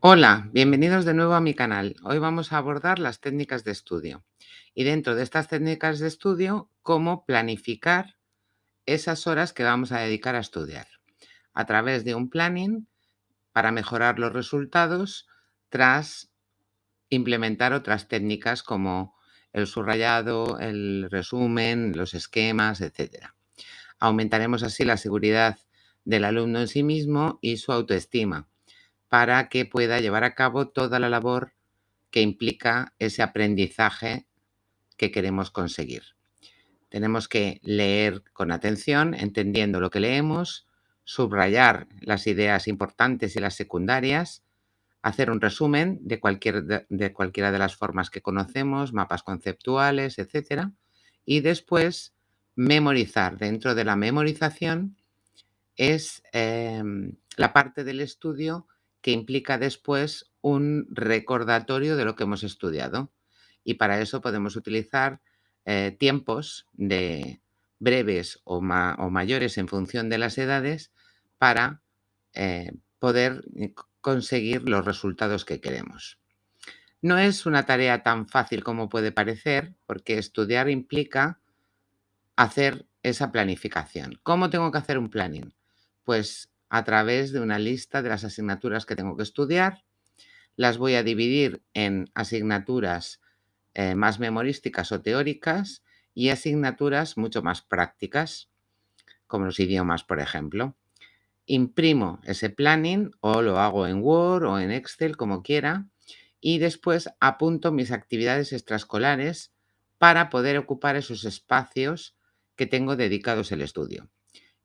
Hola, bienvenidos de nuevo a mi canal. Hoy vamos a abordar las técnicas de estudio y dentro de estas técnicas de estudio, cómo planificar esas horas que vamos a dedicar a estudiar a través de un planning para mejorar los resultados tras implementar otras técnicas como el subrayado, el resumen, los esquemas, etc. Aumentaremos así la seguridad del alumno en sí mismo y su autoestima para que pueda llevar a cabo toda la labor que implica ese aprendizaje que queremos conseguir. Tenemos que leer con atención, entendiendo lo que leemos, subrayar las ideas importantes y las secundarias, hacer un resumen de, cualquier, de, cualquiera de las formas que conocemos, mapas conceptuales, etc. Y después memorizar. Dentro de la memorización es eh, la parte del estudio que implica después un recordatorio de lo que hemos estudiado. Y para eso podemos utilizar eh, tiempos de breves o, mayores en función de las edades para eh, poder eh, conseguir los resultados que queremos. No es una tarea tan fácil como puede parecer, porque estudiar implica hacer esa planificación. ¿Cómo tengo que hacer un planning? Pues a través de una lista de las asignaturas que tengo que estudiar. Las voy a dividir en asignaturas eh, más memorísticas o teóricas y asignaturas mucho más prácticas, como los idiomas, por ejemplo. Imprimo ese planning o lo hago en Word o en Excel, como quiera, y después apunto mis actividades extraescolares para poder ocupar esos espacios que tengo dedicados al estudio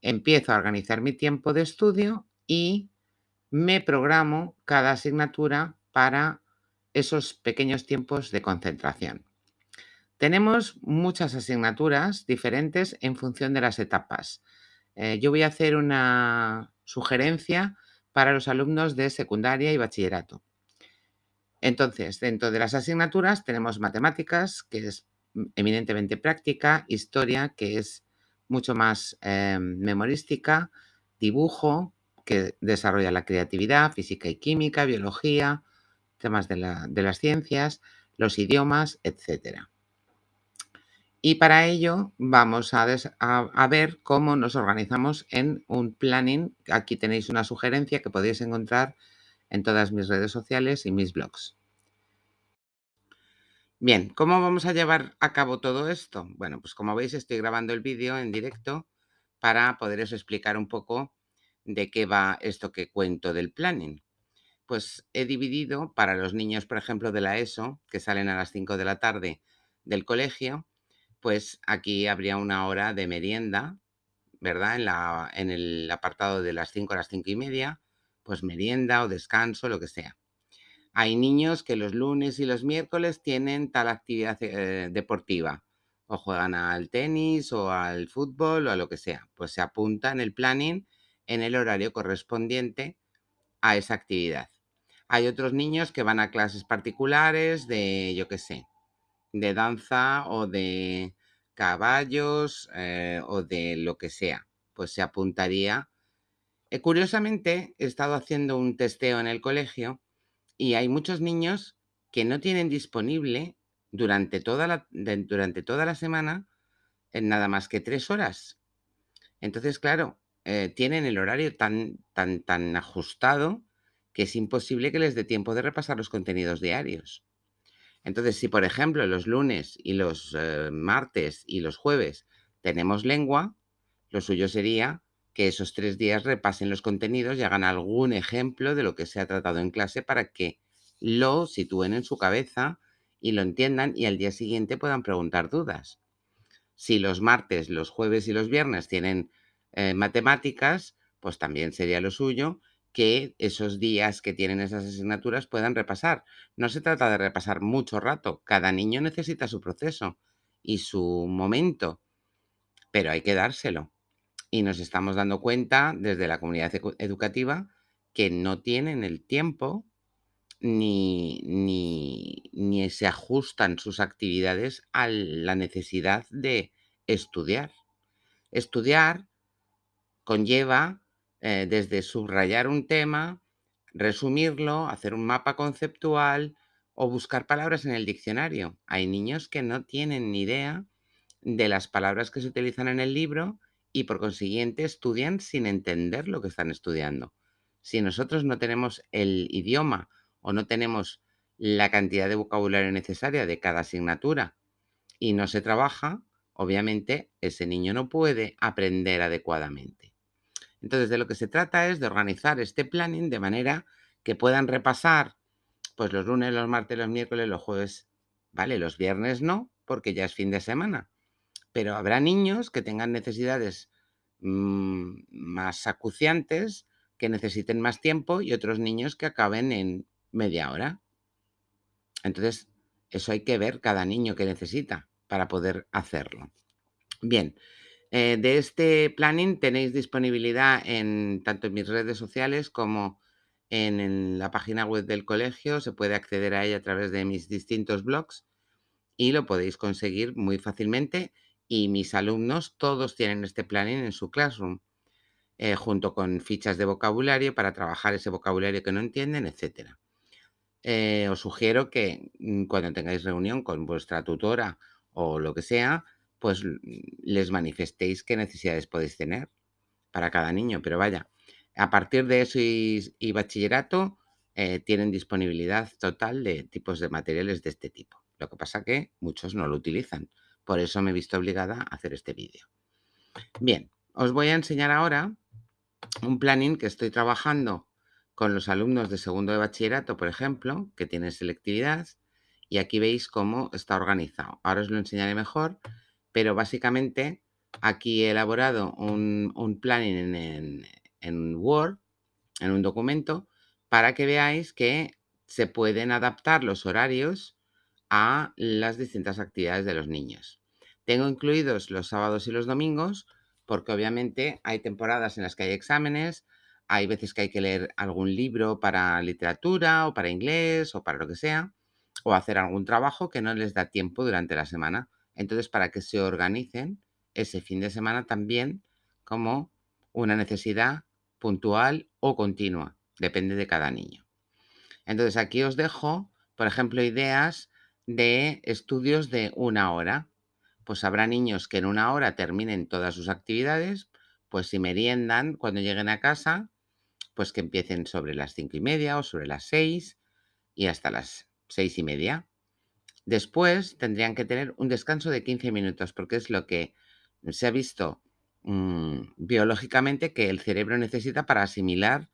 empiezo a organizar mi tiempo de estudio y me programo cada asignatura para esos pequeños tiempos de concentración. Tenemos muchas asignaturas diferentes en función de las etapas. Eh, yo voy a hacer una sugerencia para los alumnos de secundaria y bachillerato. Entonces, dentro de las asignaturas tenemos matemáticas, que es eminentemente práctica, historia, que es mucho más em, memorística, dibujo, que desarrolla la creatividad, física y química, biología, temas de, las ciencias, los idiomas, etc. Y para ello vamos a, ver cómo nos organizamos en un planning. Aquí tenéis una sugerencia que podéis encontrar en todas mis redes sociales y mis blogs. Bien, ¿cómo vamos a llevar a cabo todo esto? Bueno, pues como veis estoy grabando el vídeo en directo para poderos explicar un poco de qué va esto que cuento del planning. Pues he dividido para los niños, por ejemplo, de la ESO, que salen a las 5 de la tarde del colegio, pues aquí habría una hora de merienda, ¿verdad? En, la, en el apartado de las 5 a las 5 y media, pues merienda o descanso, lo que sea. Hay niños que los lunes y los miércoles tienen tal actividad eh, deportiva o juegan al tenis o al fútbol o a lo que sea. Pues se apunta en el planning en el horario correspondiente a esa actividad. Hay otros niños que van a clases particulares de, yo qué sé, de danza o de caballos eh, o de lo que sea. Pues se apuntaría. Eh, curiosamente, he estado haciendo un testeo en el colegio y hay muchos niños que no tienen disponible durante toda la, durante toda la semana en nada más que tres horas. Entonces, claro, eh, tienen el horario tan, tan, tan ajustado que es imposible que les dé tiempo de repasar los contenidos diarios. Entonces, si por ejemplo los lunes y los eh, martes y los jueves tenemos lengua, lo suyo sería que esos tres días repasen los contenidos y hagan algún ejemplo de lo que se ha tratado en clase para que lo sitúen en su cabeza y lo entiendan y al día siguiente puedan preguntar dudas. Si los martes, los jueves y los viernes tienen eh, matemáticas, pues también sería lo suyo que esos días que tienen esas asignaturas puedan repasar. No se trata de repasar mucho rato, cada niño necesita su proceso y su momento, pero hay que dárselo y nos estamos dando cuenta desde la comunidad educativa que no tienen el tiempo ni, ni, se ajustan sus actividades a la necesidad de estudiar. Estudiar conlleva eh, desde subrayar un tema, resumirlo, hacer un mapa conceptual o buscar palabras en el diccionario. Hay niños que no tienen ni idea de las palabras que se utilizan en el libro y por consiguiente estudian sin entender lo que están estudiando. Si nosotros no tenemos el idioma o no tenemos la cantidad de vocabulario necesaria de cada asignatura y no se trabaja, obviamente ese niño no puede aprender adecuadamente. Entonces, de lo que se trata es de organizar este planning de manera que puedan repasar pues los lunes, los martes, los miércoles, los jueves, ¿vale? Los viernes no, porque ya es fin de semana. Pero habrá niños que tengan necesidades mm, más acuciantes, que necesiten más tiempo y otros niños que acaben en media hora. Entonces, eso hay que ver cada niño que necesita para poder hacerlo. Bien, eh, de este planning tenéis disponibilidad en tanto en mis redes sociales como en, en, la página web del colegio. Se puede acceder a ella a través de mis distintos blogs y lo podéis conseguir muy fácilmente. Y mis alumnos todos tienen este planning en su classroom, eh, junto con fichas de vocabulario para trabajar ese vocabulario que no entienden, etcétera. Eh, os sugiero que mm, cuando tengáis reunión con vuestra tutora o lo que sea, pues les manifestéis qué necesidades podéis tener para cada niño. Pero vaya, a partir de eso y, y bachillerato, eh, tienen disponibilidad total de tipos de materiales de este tipo. Lo que pasa que muchos no lo utilizan. Por eso me he visto obligada a hacer este vídeo. Bien, os voy a enseñar ahora un planning que estoy trabajando con los alumnos de segundo de bachillerato, por ejemplo, que tienen selectividad, y aquí veis cómo está organizado. Ahora os lo enseñaré mejor, pero básicamente aquí he elaborado un, planning en Word, en un documento, para que veáis que se pueden adaptar los horarios a las distintas actividades de los niños. Tengo incluidos los sábados y los domingos, porque obviamente hay temporadas en las que hay exámenes, hay veces que hay que leer algún libro para literatura o para inglés o para lo que sea, o hacer algún trabajo que no les da tiempo durante la semana. Entonces, para que se organicen ese fin de semana también como una necesidad puntual o continua, depende de cada niño. Entonces, aquí os dejo, por ejemplo, ideas de estudios de una hora. Pues habrá niños que en una hora terminen todas sus actividades, pues si meriendan cuando lleguen a casa, pues que empiecen sobre las cinco y media o sobre las seis y hasta las seis y media. Después tendrían que tener un descanso de 15 minutos, porque es lo que se ha visto mmm, biológicamente que el cerebro necesita para asimilar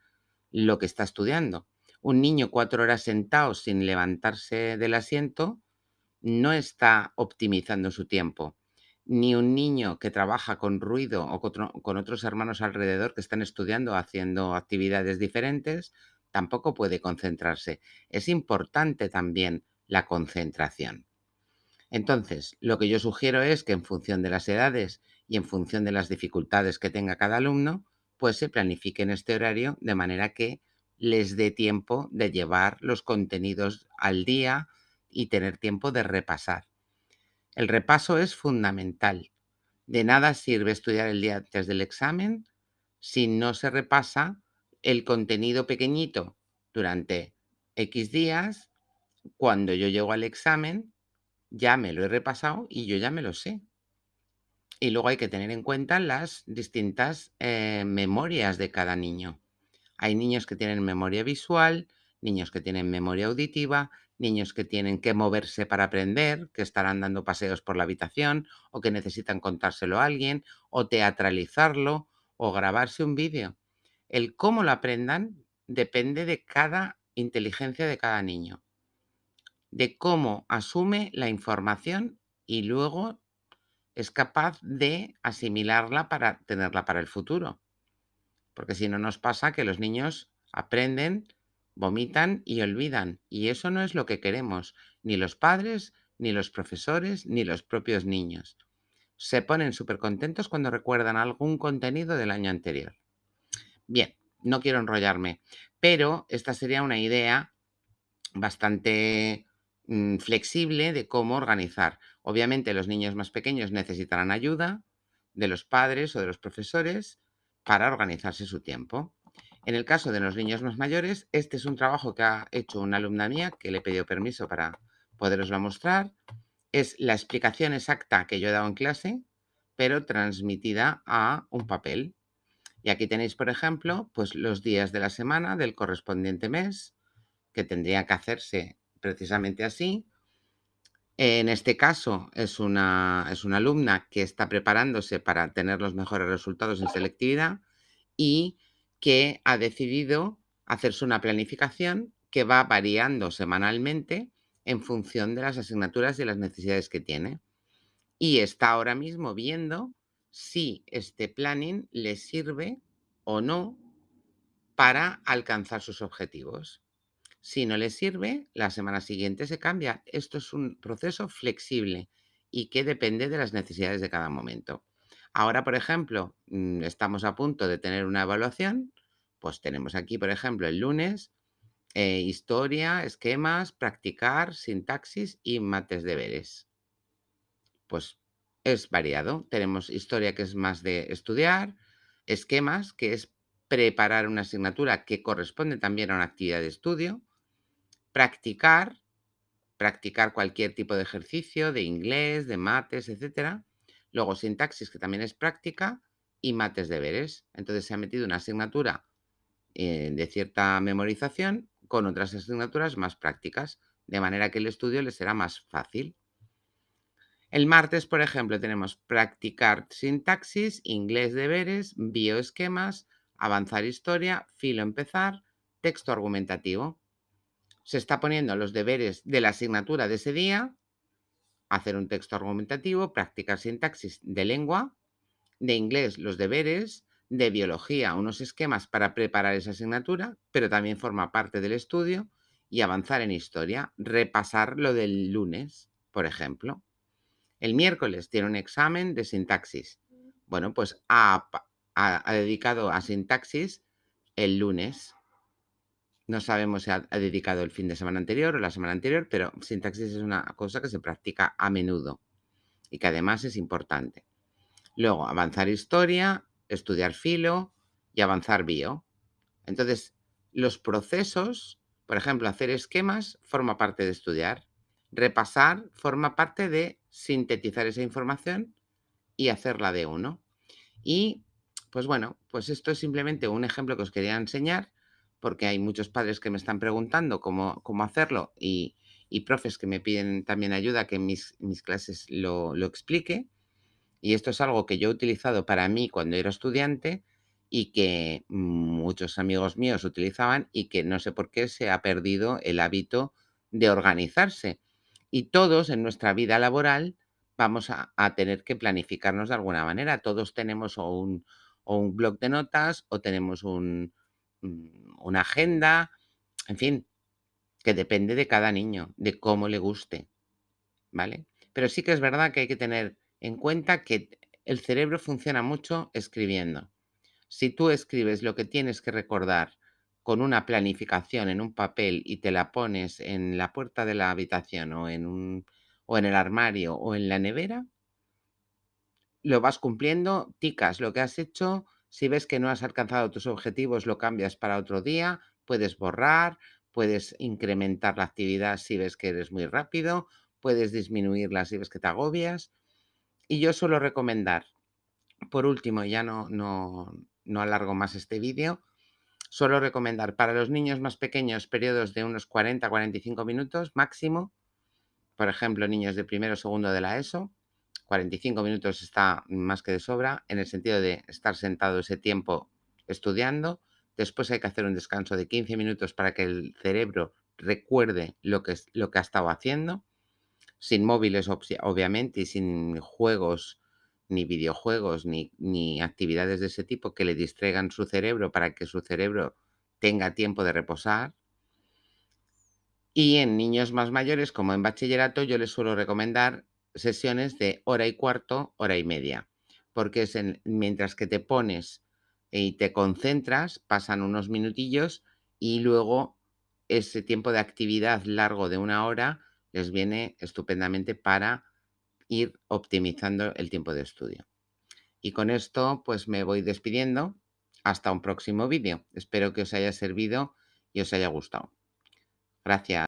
lo que está estudiando. Un niño cuatro horas sentado sin levantarse del asiento no está optimizando su tiempo. Ni un niño que trabaja con ruido o con otros hermanos alrededor que están estudiando, haciendo actividades diferentes, tampoco puede concentrarse. Es importante también la concentración. Entonces, lo que yo sugiero es que en función de las edades y en función de las dificultades que tenga cada alumno, pues se planifique en este horario de manera que les dé tiempo de llevar los contenidos al día y tener tiempo de repasar. El repaso es fundamental. De nada sirve estudiar el día antes del examen si no se repasa el contenido pequeñito durante X días. Cuando yo llego al examen, ya me lo he repasado y yo ya me lo sé. Y luego hay que tener en cuenta las distintas eh, memorias de cada niño. Hay niños que tienen memoria visual, niños que tienen memoria auditiva, niños que tienen que moverse para aprender, que estarán dando paseos por la habitación o que necesitan contárselo a alguien o teatralizarlo o grabarse un vídeo. El cómo lo aprendan depende de cada inteligencia de cada niño, de cómo asume la información y luego es capaz de asimilarla para tenerla para el futuro. Porque si no nos pasa que los niños aprenden vomitan y olvidan. Y eso no es lo que queremos, ni los padres, ni los profesores, ni los propios niños. Se ponen súper contentos cuando recuerdan algún contenido del año anterior. Bien, no quiero enrollarme, pero esta sería una idea bastante mmm, flexible de cómo organizar. Obviamente los niños más pequeños necesitarán ayuda de los padres o de los profesores para organizarse su tiempo. En el caso de los niños más mayores, este es un trabajo que ha hecho una alumna mía que le pedido permiso para poderoslo mostrar. Es la explicación exacta que yo he dado en clase, pero transmitida a un papel. Y aquí tenéis, por ejemplo, pues los días de la semana del correspondiente mes, que tendría que hacerse precisamente así. En este caso es una, es una alumna que está preparándose para tener los mejores resultados en selectividad y que ha decidido hacerse una planificación que va variando semanalmente en función de las asignaturas y las necesidades que tiene. Y está ahora mismo viendo si este planning le sirve o no para alcanzar sus objetivos. Si no le sirve, la semana siguiente se cambia. Esto es un proceso flexible y que depende de las necesidades de cada momento. Ahora, por ejemplo, mm, estamos a punto de tener una evaluación, pues tenemos aquí, por ejemplo, el lunes, eh, historia, esquemas, practicar, sintaxis y mates deberes. Pues es variado. Tenemos historia que es más de estudiar, esquemas que es preparar una asignatura que corresponde también a una actividad de estudio, practicar, practicar cualquier tipo de ejercicio, de inglés, de mates, etcétera. Luego sintaxis, que también es práctica, y mates deberes. Entonces se ha metido una asignatura eh, de cierta memorización con otras asignaturas más prácticas, de manera que el estudio le será más fácil. El martes, por ejemplo, tenemos practicar sintaxis, inglés deberes, bioesquemas, avanzar historia, filo empezar, texto argumentativo. Se está poniendo los deberes de la asignatura de ese día, hacer un texto argumentativo, practicar sintaxis de lengua, de inglés los deberes, de biología unos esquemas para preparar esa asignatura, pero también forma parte del estudio, y avanzar en historia, repasar lo del lunes, por ejemplo. El miércoles tiene un examen de sintaxis. Bueno, pues ha, dedicado a sintaxis el lunes. No sabemos si ha, dedicado el fin de semana anterior o la semana anterior, pero sintaxis es una cosa que se practica a menudo y que además es importante. Luego, avanzar historia, estudiar filo y avanzar bio. Entonces, los procesos, por ejemplo, hacer esquemas forma parte de estudiar. Repasar forma parte de sintetizar esa información y hacerla de uno. Y, pues bueno, pues esto es simplemente un ejemplo que os quería enseñar porque hay muchos padres que me están preguntando cómo, cómo hacerlo y, profes que me piden también ayuda que en mis, mis clases lo, lo explique. Y esto es algo que yo he utilizado para mí cuando era estudiante y que muchos amigos míos utilizaban y que no sé por qué se ha perdido el hábito de organizarse. Y todos en nuestra vida laboral vamos a, tener que planificarnos de alguna manera. Todos tenemos o un, blog de notas o tenemos un, una agenda, en fin, que depende de cada niño, de cómo le guste, ¿vale? Pero sí que es verdad que hay que tener en cuenta que el cerebro funciona mucho escribiendo. Si tú escribes lo que tienes que recordar con una planificación en un papel y te la pones en la puerta de la habitación o en, un, o en el armario o en la nevera, lo vas cumpliendo, ticas lo que has hecho, si ves que no has alcanzado tus objetivos, lo cambias para otro día, puedes borrar, puedes incrementar la actividad si ves que eres muy rápido, puedes disminuirla si ves que te agobias. Y yo suelo recomendar, por último, ya no, no, no alargo más este vídeo, Suelo recomendar para los niños más pequeños periodos de unos 40-45 minutos máximo. Por ejemplo, niños de primero o segundo de la ESO. 45 minutos está más que de sobra en el sentido de estar sentado ese tiempo estudiando. Después hay que hacer un descanso de 15 minutos para que el cerebro recuerde lo que, lo que ha estado haciendo. Sin móviles, obviamente, y sin juegos ni videojuegos, ni, ni, actividades de ese tipo que le distraigan su cerebro para que su cerebro tenga tiempo de reposar. Y en niños más mayores, como en bachillerato, yo les suelo recomendar sesiones de hora y cuarto, hora y media, porque es mientras que te pones y te concentras, pasan unos minutillos y luego ese tiempo de actividad largo de una hora les viene estupendamente para ir optimizando el tiempo de estudio. Y con esto, pues me voy despidiendo. Hasta un próximo vídeo. Espero que os haya servido y os haya gustado. Gracias.